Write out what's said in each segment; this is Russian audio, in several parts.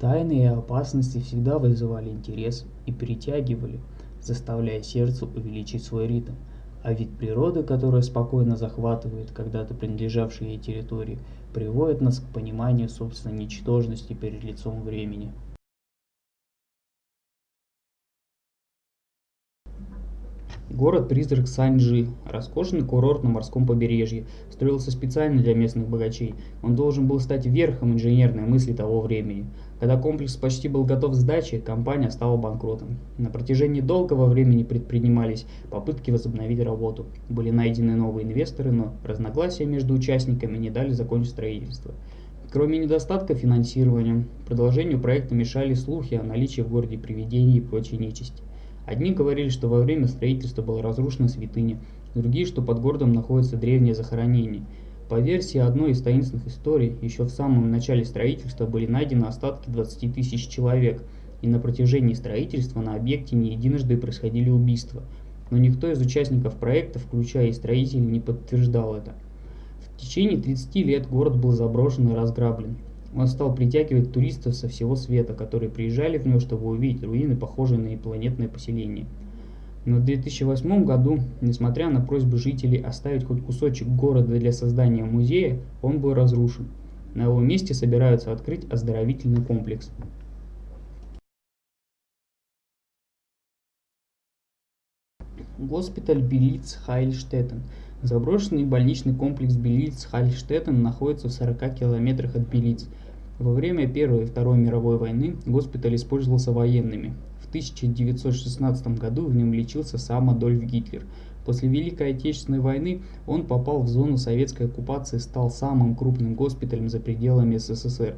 Тайны и опасности всегда вызывали интерес и притягивали, заставляя сердце увеличить свой ритм. А вид природы, которая спокойно захватывает когда-то принадлежавшие ей территории, приводит нас к пониманию собственной ничтожности перед лицом времени. Город-призрак Саньжи, роскошный курорт на морском побережье, строился специально для местных богачей. Он должен был стать верхом инженерной мысли того времени. Когда комплекс почти был готов к сдаче, компания стала банкротом. На протяжении долгого времени предпринимались попытки возобновить работу. Были найдены новые инвесторы, но разногласия между участниками не дали закончить строительство. Кроме недостатка финансирования, продолжению проекта мешали слухи о наличии в городе привидений и прочей нечисти. Одни говорили, что во время строительства была разрушена святыня, другие, что под городом находится древнее захоронение. По версии одной из таинственных историй, еще в самом начале строительства были найдены остатки 20 тысяч человек, и на протяжении строительства на объекте не единожды происходили убийства. Но никто из участников проекта, включая и строителей, не подтверждал это. В течение 30 лет город был заброшен и разграблен. Он стал притягивать туристов со всего света, которые приезжали в него, чтобы увидеть руины, похожие на инопланетное поселение. Но в 2008 году, несмотря на просьбы жителей оставить хоть кусочек города для создания музея, он был разрушен. На его месте собираются открыть оздоровительный комплекс. Госпиталь Белиц Хайльштеттен – Заброшенный больничный комплекс Белиц-Хальштеттен находится в 40 километрах от Белиц. Во время Первой и Второй мировой войны госпиталь использовался военными. В 1916 году в нем лечился сам Адольф Гитлер. После Великой Отечественной войны он попал в зону советской оккупации и стал самым крупным госпиталем за пределами СССР.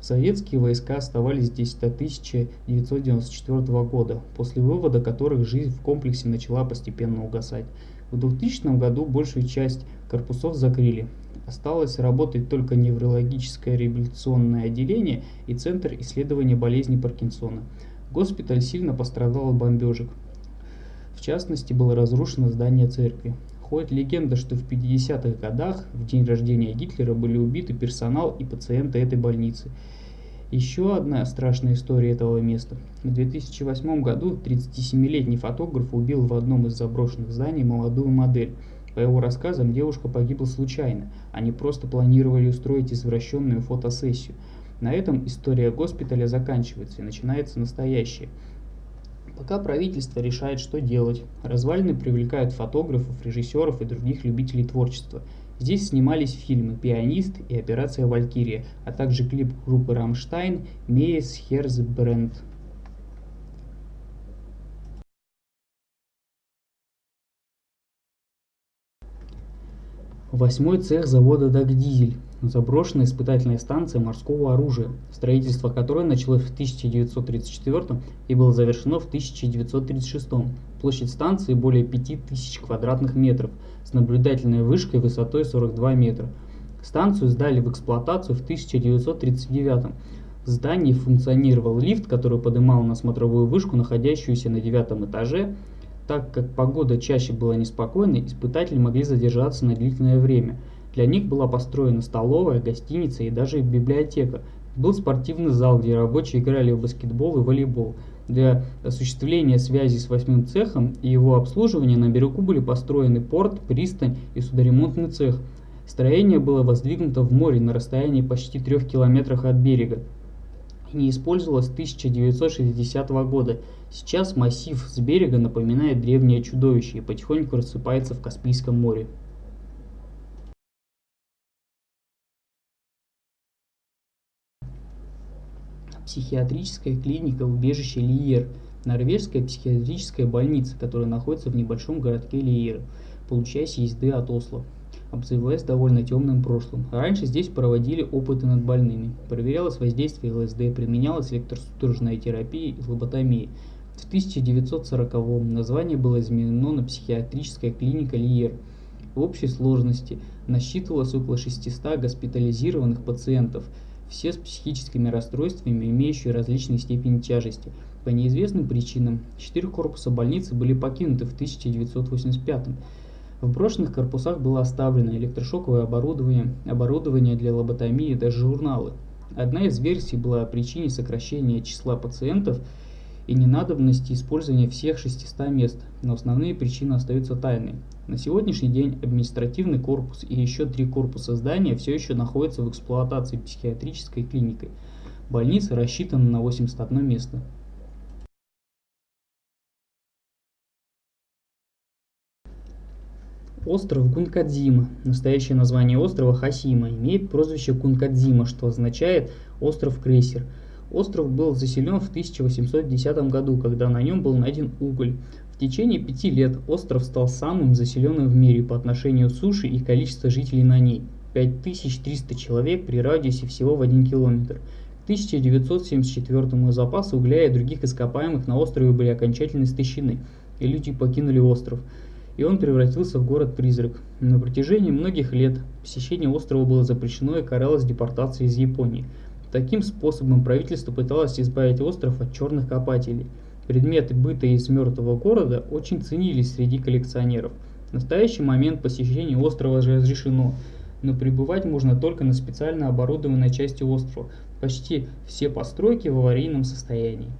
Советские войска оставались здесь до 1994 года, после вывода которых жизнь в комплексе начала постепенно угасать. В 2000 году большую часть корпусов закрыли. Осталось работать только неврологическое реабилитационное отделение и Центр исследования болезни Паркинсона. Госпиталь сильно пострадал от бомбежек. В частности, было разрушено здание церкви. Ходит легенда, что в 50-х годах, в день рождения Гитлера, были убиты персонал и пациенты этой больницы – еще одна страшная история этого места. В 2008 году 37-летний фотограф убил в одном из заброшенных зданий молодую модель. По его рассказам, девушка погибла случайно. Они просто планировали устроить извращенную фотосессию. На этом история госпиталя заканчивается и начинается настоящее. Пока правительство решает, что делать, развалины привлекают фотографов, режиссеров и других любителей творчества – Здесь снимались фильмы «Пианист» и «Операция Валькирия», а также клип группы «Рамштайн» «Мейс Херзбренд». Восьмой цех завода «Дагдизель» – заброшенная испытательная станция морского оружия, строительство которой началось в 1934 и было завершено в 1936. Площадь станции более 5000 квадратных метров – с наблюдательной вышкой высотой 42 метра. Станцию сдали в эксплуатацию в 1939 В здании функционировал лифт, который поднимал на смотровую вышку, находящуюся на девятом этаже. Так как погода чаще была неспокойной, испытатели могли задержаться на длительное время. Для них была построена столовая, гостиница и даже библиотека. Был спортивный зал, где рабочие играли в баскетбол и волейбол. Для осуществления связи с восьмым цехом и его обслуживания на берегу были построены порт, пристань и судоремонтный цех. Строение было воздвигнуто в море на расстоянии почти трех километрах от берега не использовалось с 1960 года. Сейчас массив с берега напоминает древнее чудовище и потихоньку рассыпается в Каспийском море. психиатрическая клиника убежище Лиер, норвежская психиатрическая больница, которая находится в небольшом городке Лиер, получаясь езды от Осло обзавелась довольно темным прошлым. Раньше здесь проводили опыты над больными, проверялось воздействие ЛСД, применялась электросудорожная терапия и лоботомия. В 1940-м название было изменено на психиатрическая клиника Лиер. В общей сложности насчитывалось около 600 госпитализированных пациентов – все с психическими расстройствами, имеющие различные степени тяжести. По неизвестным причинам четыре корпуса больницы были покинуты в 1985 -м. В брошенных корпусах было оставлено электрошоковое оборудование, оборудование для лоботомии, даже журналы. Одна из версий была о причине сокращения числа пациентов и ненадобности использования всех 600 мест, но основные причины остаются тайной. На сегодняшний день административный корпус и еще три корпуса здания все еще находятся в эксплуатации психиатрической клиникой. Больница рассчитана на 81 место. Остров Кункадзима, настоящее название острова Хасима, имеет прозвище Кункадзима, что означает «остров-крейсер». Остров был заселен в 1810 году, когда на нем был найден уголь. В течение пяти лет остров стал самым заселенным в мире по отношению суши и количества жителей на ней – 5300 человек при радиусе всего в 1 километр. К 1974 запасы угля и других ископаемых на острове были окончательно истощены, и люди покинули остров – и он превратился в город-призрак. На протяжении многих лет посещение острова было запрещено и каралось депортацией из Японии. Таким способом правительство пыталось избавить остров от черных копателей. Предметы быта из мертвого города очень ценились среди коллекционеров. В настоящий момент посещение острова разрешено, но пребывать можно только на специально оборудованной части острова. Почти все постройки в аварийном состоянии.